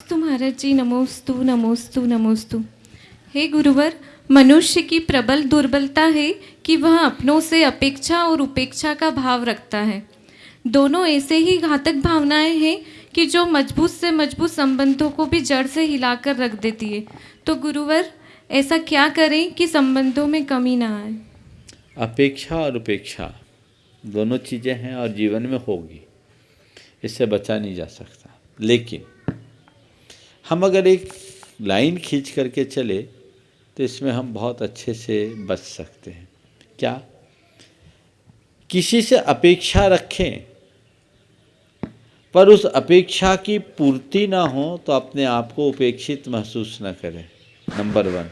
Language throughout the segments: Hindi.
नमोस्तु महाराज जी नमोस्तु नमोस्तु नमोस्तु। हे गुरुवर, मनुष्य की प्रबल दुर्बलता है कि वह अपनों से अपेक्षा और उपेक्षा का भाव रखता है। दोनों ऐसे ही घातक भावनाएँ हैं कि जो मज़बूत से मज़बूत संबंधों को भी जड़ से हिलाकर रख देती है। तो गुरुवर, ऐसा क्या करें कि संबंधों में कमी ना आए? अपेक्षा और उपेक्षा, दोनों चीज़ें हैं और जीवन में होगी। इससे बचा नहीं जा सकता। लेकिन हम अगर एक लाइन खींच करके चले तो इसमें हम बहुत अच्छे से बच सकते हैं। क्या? किसी से अपेक्षा रखें, पर उस अपेक्षा की पूर्ति ना हो तो अपने आप को उपेक्षित महसूस न करें। Number one.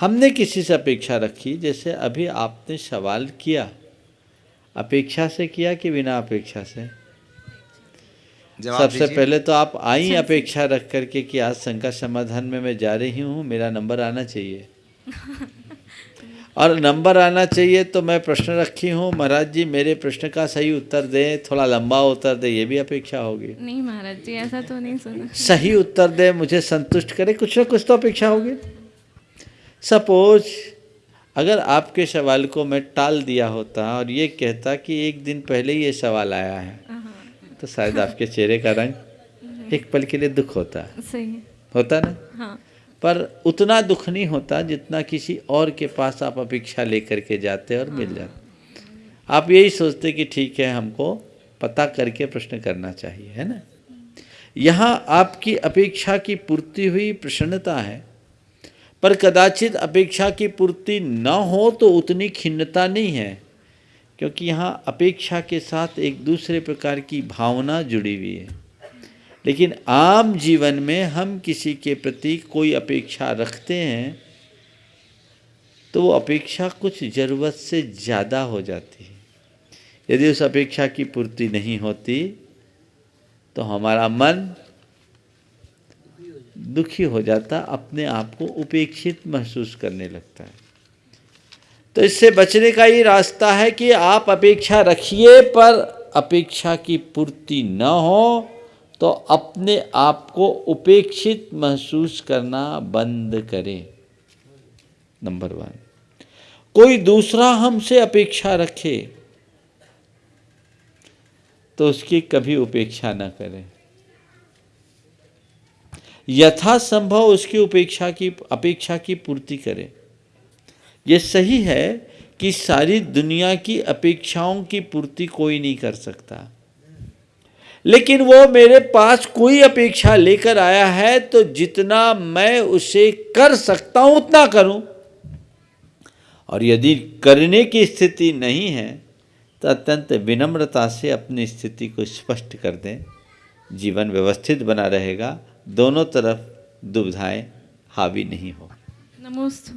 हमने किसी से अपेक्षा रखी, जैसे अभी आपने सवाल किया। अपेक्षा से किया कि बिना अपेक्षा से? सबसे पहले तो आप आई अपेक्षा रख करके कि आज संकट समाधान में मैं जा रही हूँ मेरा नंबर आना चाहिए। और नंबर आना चाहिए तो मैं प्रश्न रखी हूँ। महाराज जी मेरे प्रश्न का सही उत्तर दें थोड़ा लंबा उत्तर दें ये भी अपेक्षा होगी। नहीं महाराज जी ऐसा तो नहीं सुना। सही उत्तर दे मुझे संतुष्ट करे कुछ ना कुछ तो अपेक्षा होगी। सपोज़ अगर आपके सवाल को मैं टाल दिया होता और ये कहता कि एक दिन पहले ये सवाल आया है तो शायद आपके चेहरे का रंग एक पल के लिए दुख होता सही है। होता ना? हाँ। पर उतना दुख नहीं होता जितना किसी और के पास आप अपेक्षा लेकर के जाते और हाँ। मिल जाते आप यही सोचते कि ठीक है हमको पता करके प्रश्न करना चाहिए है ना? यहाँ आपकी अपेक्षा की पूर्ति हुई प्रसन्नता है। पर कदाचित अपेक्षा की पूर्ति न हो तो उतनी खिन्नता नहीं है। क्योंकि यहाँ अपेक्षा के साथ एक दूसरे प्रकार की भावना जुड़ी हुई है। लेकिन आम जीवन में हम किसी के प्रति कोई अपेक्षा रखते हैं तो वो अपेक्षा कुछ ज़रूरत से ज़्यादा हो जाती है। यदि उस अपेक्षा की पूर्ति नहीं होती तो हमारा मन दुखी हो जाता, अपने आप को उपेक्षित महसूस करने लगता है। तो इससे बचने का ये रास्ता है कि आप अपेक्षा रखिए, पर अपेक्षा की पूर्ति न हो तो अपने आप को उपेक्षित महसूस करना बंद करें। Number one. कोई दूसरा हमसे अपेक्षा रखे तो उसकी कभी उपेक्षा न करें। यथासंभव उसकी उपेक्षा की, अपेक्षा की पूर्ति करें। ये सही है कि सारी दुनिया की अपेक्षाओं की पूर्ति कोई नहीं कर सकता। लेकिन वो मेरे पास कोई अपेक्षा लेकर आया है तो जितना मैं उसे कर सकता हूँ, उतना करूँ। और यदि करने की स्थिति नहीं है तो अत्यंत विनम्रता से अपनी स्थिति को स्पष्ट कर दें। जीवन व्यवस्थित बना रहेगा, दोनों तरफ़ दुविधाएँ हावी नहीं हो। नमोस्तु।